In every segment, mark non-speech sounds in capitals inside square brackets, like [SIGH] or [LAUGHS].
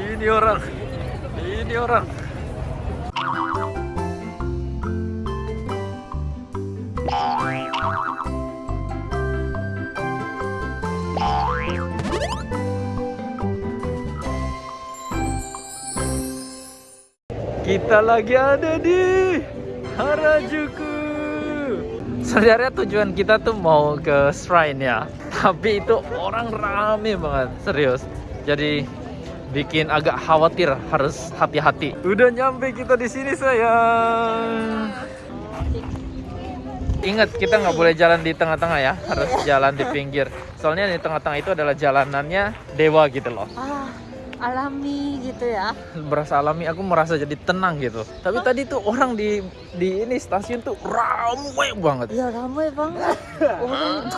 Ini orang. Ini orang. Kita lagi ada di Harajuku. Sebenarnya tujuan kita tuh mau ke shrine ya, tapi itu orang rame banget, serius. Jadi bikin agak khawatir, harus hati-hati. Udah nyampe kita di sini sayang. Ingat kita nggak boleh jalan di tengah-tengah ya, harus jalan di pinggir. Soalnya di tengah-tengah itu adalah jalanannya dewa gitu loh. Alami gitu ya. berasa alami aku merasa jadi tenang gitu. Tapi tadi tuh orang di di ini stasiun tuh ramai banget. Ya ramai banget. [LAUGHS] Orang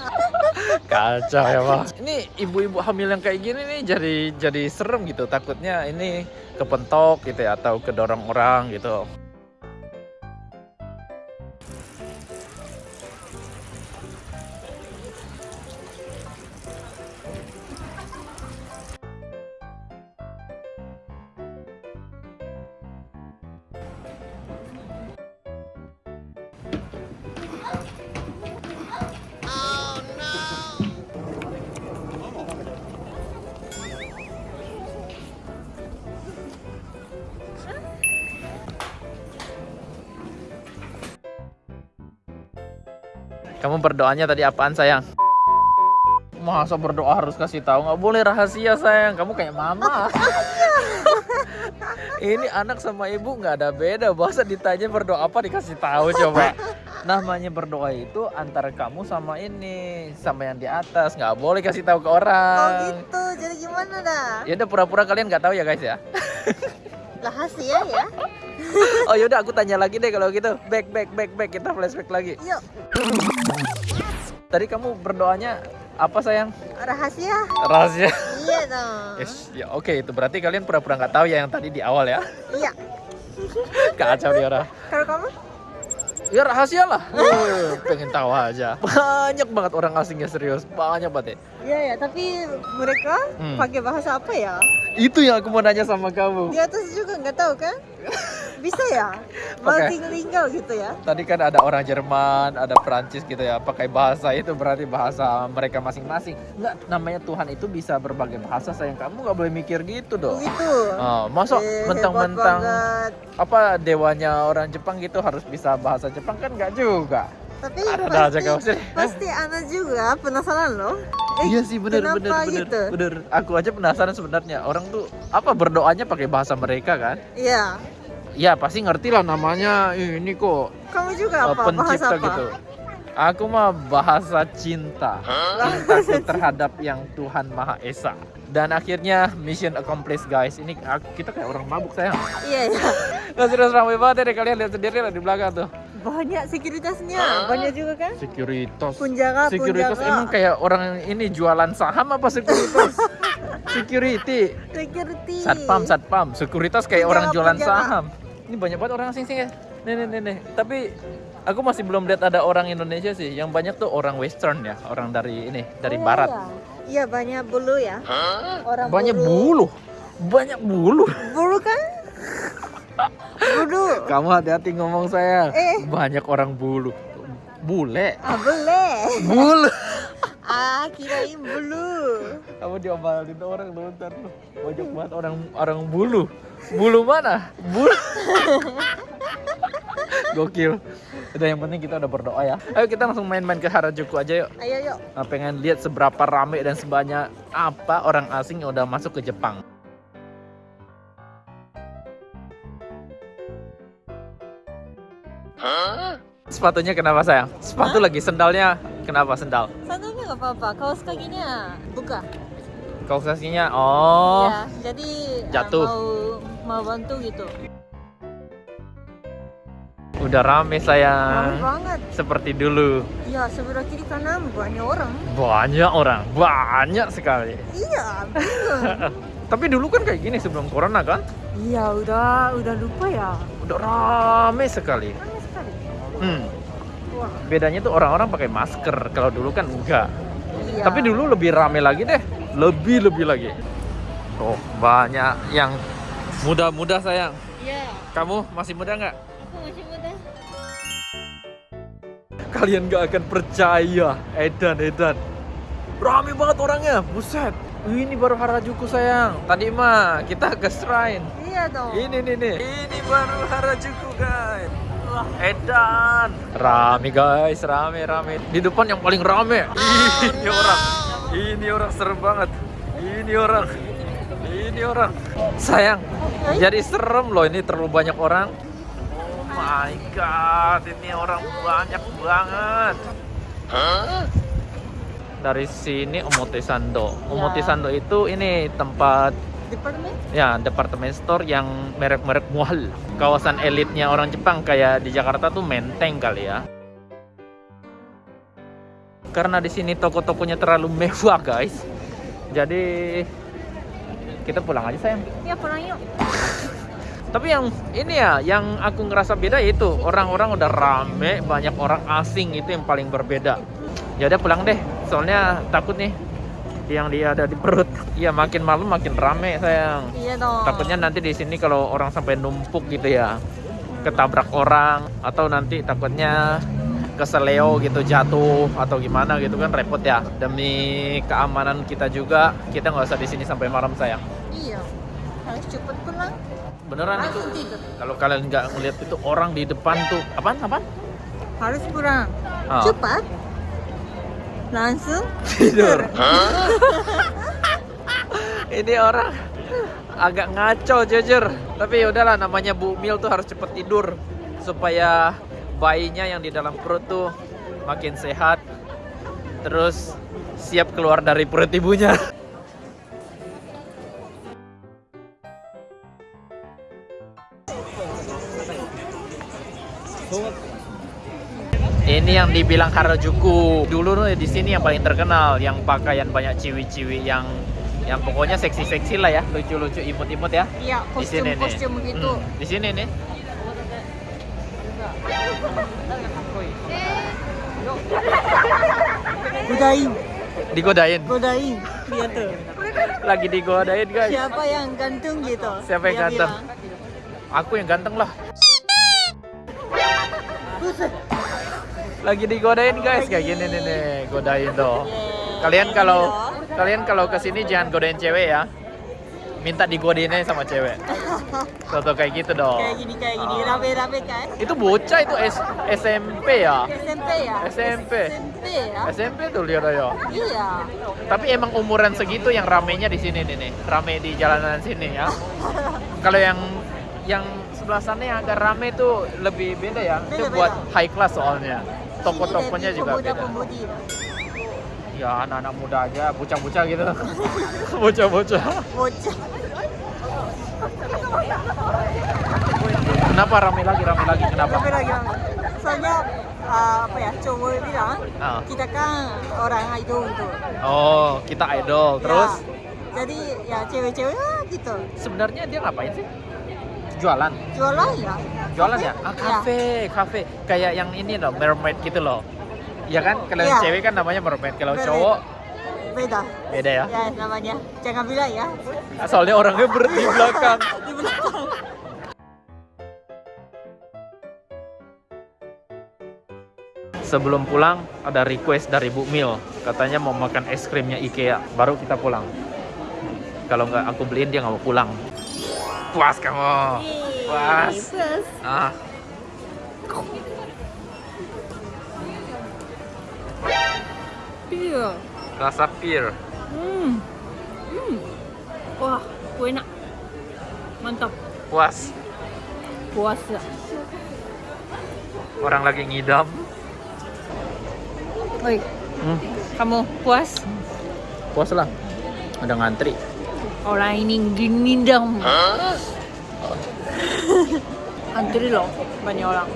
[LAUGHS] kacau ya pak. Ini ibu-ibu hamil yang kayak gini nih jadi jadi serem gitu. Takutnya ini kepentok gitu ya atau kedorong orang gitu kamu berdoanya tadi apaan sayang? Masa berdoa harus kasih tahu? Nggak boleh rahasia sayang. Kamu kayak mama. [LAUGHS] Ini anak sama ibu nggak ada beda. Bahasa ditanya berdoa apa dikasih tahu coba. Namanya berdoa itu antara kamu sama ini sama yang di atas. Nggak boleh kasih tahu ke Oh orang gitu. Jadi gimana dah? ya udah pura-pura kalian nggak tahu ya guys ya? Rahasia ya? [LAUGHS] oh yaudah aku tanya lagi deh kalau gitu. Back back back back. Kita flashback lagi. Yuk, tadi kamu berdoanya apa sayang? Rahasia. rahasia. Iya dong. Yes, ya oke itu berarti kalian pura-pura nggak tahu ya yang tadi di awal ya? Iya. [LAUGHS] kacau dia orang Kalau kamu? ya rahasia lah. Eh, pengen tahu aja. Banyak banget orang asingnya serius. Banyak banget ya Iya ya, tapi mereka Hmm. pakai bahasa apa ya? itu yang aku mau nanya sama kamu Di atas juga nggak tahu kan? Bisa ya? [LAUGHS] Multilingual gitu ya? tadi kan ada orang Jerman ada Perancis gitu ya pakai bahasa itu berarti bahasa mereka masing-masing nggak namanya Tuhan itu bisa berbagai bahasa sayang kamu nggak boleh mikir gitu dong Begitu. Oh, masuk Eh, mentang-mentang apa dewanya orang Jepang gitu harus bisa bahasa Jepang kan nggak juga Tapi ada aja pasti, kau sih pasti Ana juga penasaran loh. Eh, iya sih bener bener bener gitu? bener. Aku aja penasaran sebenarnya. Orang tuh apa berdoanya pakai bahasa mereka kan? Iya. ya pasti ngerti lah namanya. Ini kok Kamu juga apa? Bahasa pencipta apa? gitu. Aku mah bahasa cinta. Cintaku terhadap yang Tuhan Maha Esa. Dan akhirnya mission accomplished guys. Ini aku- kita kayak orang mabuk sayang. Iya, iya. Nah, serius ramai banget ya kalian lihat sendiri lah di belakang tuh Banyak sekuritasnya. Banyak juga kan? sekuritas Penjaga, sekuritas emang kayak orang ini jualan saham apa sekuritas [LAUGHS] security Security. satpam satpam sekuritas kayak orang jualan penjaga. saham ini banyak banget orang asing sih ya nih nih nih nih tapi aku masih belum lihat ada orang Indonesia sih yang banyak tuh orang western ya orang dari ini dari Oh, barat Iya. Iya, banyak bulu ya. Orang banyak bulu. bulu banyak bulu Bulu kan? Bulu. kamu hati-hati ngomong saya Eh. banyak orang bulu. Bule. Ah, boleh. bulu [LAUGHS] Ah, kirain bulu. kamu diomelin orang lu ntar lu banyak banget orang orang bulu. Bulu mana? Bulu [LAUGHS] gokil. Udah yang penting kita udah berdoa ya. Ayo kita langsung main-main ke Harajuku aja yuk. Ayo, yuk. Nah, pengen lihat seberapa rame dan sebanyak apa orang asing yang udah masuk ke Jepang sepatunya kenapa sayang sepatu lagi sendalnya kenapa sendal Sandalnya nggak apa-apa. Kaos kakinya buka. kaos kakinya oh Ya, jadi ah, Jatuh. mau mau bantu gitu. udah rame Rame sayang banget. seperti dulu Ya, sebelah kiri kanan banyak orang. banyak orang banyak sekali Iya, [LAUGHS] tapi dulu kan kayak gini sebelum corona kan Iya, udah udah lupa ya. udah rame sekali Rame sekali. Hmm. Bedanya tuh orang-orang pakai masker kalau dulu kan enggak iya. tapi dulu lebih rame lagi deh lebih lebih lagi Oh, banyak yang muda-muda sayang. Iya. Kamu masih muda nggak? Aku masih muda. Kalian nggak akan percaya, Edan, Edan. Rame banget orangnya, buset. Ini baru Harajuku sayang. Tadi mah kita ke shrine. Iya dong. Ini nih nih. Ini baru Harajuku guys. Edan. Rame guys, rame rame. Di depan yang paling rame. Ini orang. Ini orang serem banget. Ini orang. Ini orang. Sayang. Jadi serem loh ini terlalu banyak orang. Oh my god, ini orang banyak banget. Dari sini Omotesando. Omotesando itu ini tempat Departemen? ya departemen store yang merek-merek mahal. Kawasan elitnya orang Jepang kayak di Jakarta tuh Menteng kali ya. Karena di sini toko-tokonya terlalu mewah, guys. Jadi kita pulang aja sayang. Iya pulang yuk. [LAUGHS] Tapi yang ini ya, yang aku ngerasa beda itu orang-orang udah rame, banyak orang asing itu yang paling berbeda. Ya udah pulang deh, soalnya takut nih yang dia ada di perut. Iya makin malam makin rame sayang. Iya dong. Takutnya nanti di sini kalau orang sampai numpuk gitu ya, ketabrak orang atau nanti takutnya keseleo gitu jatuh atau gimana gitu kan repot ya. Demi keamanan kita juga, kita nggak usah di sini sampai malam sayang. Iya. Harus cepet pulang. Beneran itu tidur. kalau kalian nggak ngeliat itu orang di depan tuh apaan apaan Harus pulang. Ah. Cepat. Langsung tidur. [LAUGHS] Ini orang agak ngaco jujur. Tapi ya udahlah namanya Bu Mil tuh harus cepet tidur supaya bayinya yang di dalam perut tuh makin sehat. Terus siap keluar dari perut ibunya [LAUGHS] Ini yang dibilang Harajuku. Dulu di sini yang paling terkenal, yang pakaian banyak ciwi-ciwi yang yang pokoknya seksi-seksi lah ya, lucu-lucu, imut-imut ya. Iya, Di sini nih. kostum-kostum gitu. Hmm, di sini nih. Godain, Digodain. godain. Lihat tuh. Lagi digodain, guys. Siapa yang gantung gitu? Siapa yang Dia ganteng? bilang. Aku yang ganteng lah. Buset. Lagi digodain, guys. Kayak gini nih nih, godain tuh. Kalian kalau kalian kalau ke sini jangan godain cewek ya. Minta digodainnya sama cewek. [LAUGHS] Tuh, tuh kayak gitu dong. Kayak gini kayak gini Oh. rabe-rabe kan? Itu bocah itu S SMP ya. SMP ya? SMP. SMP ya? SMP tuh lihat aja. Iya. Tapi emang umuran segitu yang ramenya di sini nih, nih. rame di jalanan sini ya. Kalau yang yang sebelah sana yang agak rame tuh lebih beda ya. Itu buat high class soalnya. Toko-tokonya juga pemuda beda. pemudi. Ya anak-anak muda aja, bocah-bocah gitu. [LAUGHS] Bocah-bocah. Bocah. Kenapa rame lagi, rame lagi? Kenapa? Tapi lagi soalnya uh, apa ya cowok bilang Ah. kita kan orang idol tuh. Oh, kita idol. Terus Ya, jadi ya cewek-cewek gitu. sebenarnya dia ngapain sih? Jualan. Jualan ya. Jualan ya? Ah, Ya. kafe, kafe. Kayak yang ini loh, mermaid gitu loh. Ya kan? Kalau Iya. cewek kan namanya mermaid. Kalau Mermaid. cowok Beda. beda ya. Ya namanya. Jangan bilang ya. Soalnya orangnya ber di belakang. [LAUGHS] Di belakang. Sebelum pulang ada request dari Bu Mil. Katanya mau makan es krimnya IKEA. Baru kita pulang. Kalau nggak aku beliin dia nggak mau pulang. Puas kamu. Puas. Ah. Iya. Rasa pir. Hmm. Hmm. Wah, enak. Mantap. Puas. Puas ya. Orang lagi ngidam. Oi, Hmm, kamu puas? puas lah. Ada ngantri. Orang ini ngindam. Antri loh, banyak orang.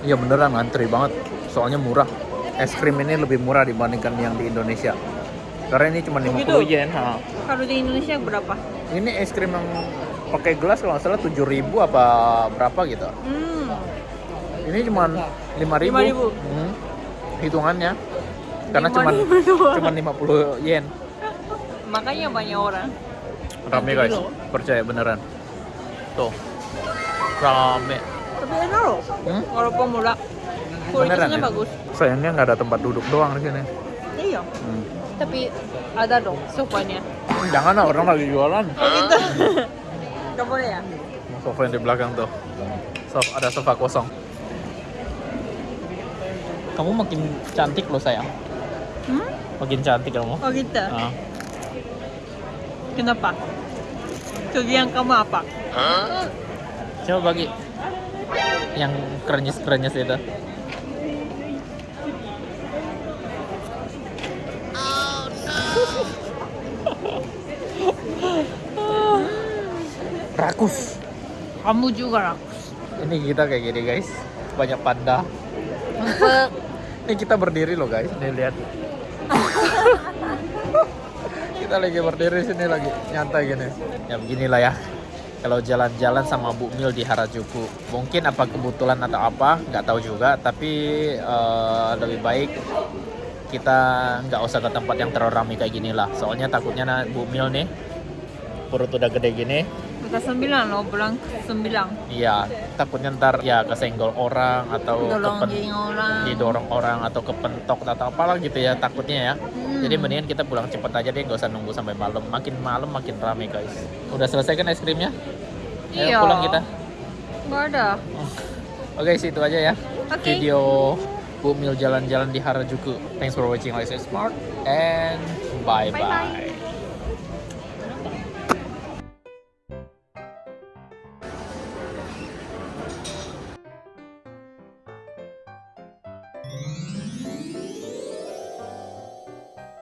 Iya beneran ngantri banget. Soalnya murah. Es krim ini lebih murah dibandingkan yang di Indonesia. Karena ini cuma 50 Begitu? yen. ha. Kalau di Indonesia berapa? Ini es krim yang pakai gelas kalau nggak salah 7000 apa berapa gitu. Hmm. Ini cuma 5000. 5.000. Hmm. Hitungannya. Karena cuma 5.000 doang. [LAUGHS] cuma 50 yen. Makanya banyak orang. Rame guys, percaya beneran. Tuh, rame. Tapi enak loh. Hmm? Walaupun murah. Kualitasnya ya? bagus. Sayangnya nggak ada tempat duduk doang di sini. Iya. Hmm. Tapi ada dong sofanya. Jangan lah orang lagi jualan. [LAUGHS] Oh gitu. Gak boleh ya? Sofa yang di belakang tuh. Sofa, ada sofa kosong. Kamu makin cantik loh sayang. Hmm? Makin cantik kamu. Oh gitu. Ah. Kenapa? Kelebihan kamu apa? Coba bagi yang krenyes-krenyes itu. Rakus. Kamu juga lah. Ini kita kayak gini guys. Banyak panda. [LAUGHS] Ini kita berdiri loh guys. Nih lihat. [LAUGHS] kita lagi berdiri sini lagi nyantai gini. Ya beginilah ya. Kalau jalan-jalan sama Bu Mil di Harajuku, mungkin apa kebetulan atau apa, nggak tahu juga. Tapi eh, lebih baik kita nggak usah ke tempat yang terlalu ramai kayak gini lah. Soalnya takutnya na- Bu Mil nih perut udah gede gini, Udah sembilan loh, bulan sembilan. Iya, takutnya ntar ya kesenggol orang atau kepen- orang. didorong orang atau kepentok atau apalah gitu ya takutnya ya. Hmm. Jadi mendingan kita pulang cepet aja deh, nggak usah nunggu sampai malam. Makin malam makin rame guys. Udah selesai kan es krimnya? Ayo Iya. pulang kita. Nggak ada. Oke, situ aja ya. Oke. Video Bu Mil jalan-jalan di Harajuku. Thanks for watching Life is Smart and bye bye. Bye-bye.